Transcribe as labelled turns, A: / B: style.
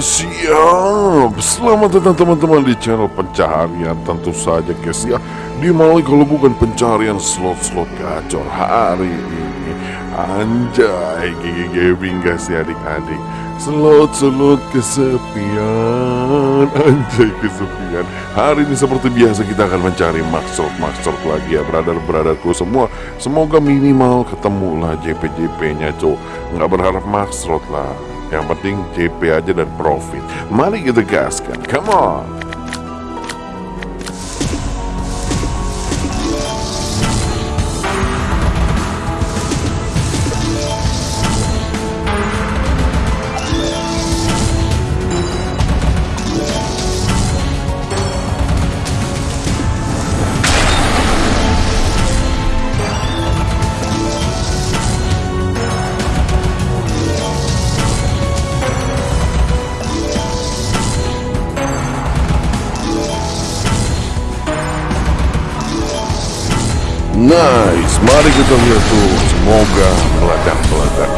A: siap. Selamat datang teman-teman di channel pencaharian. Tentu saja guys ya. Di mana kalau bukan pencarian slot-slot gacor hari ini. Anjay Gigi gaming guys ya adik-adik. Slot-slot kesepian. Anjay kesepian. Hari ini seperti biasa kita akan mencari maksud-maksud lagi ya Brother-brotherku semua. Semoga minimal ketemu lah JP-JP nya cok Nggak berharap maksud lah yang penting JP aja dan profit. Mari kita gaskan. Come on. Nice, mari kita lihat tuh. Semoga meledak-meledak. Come on.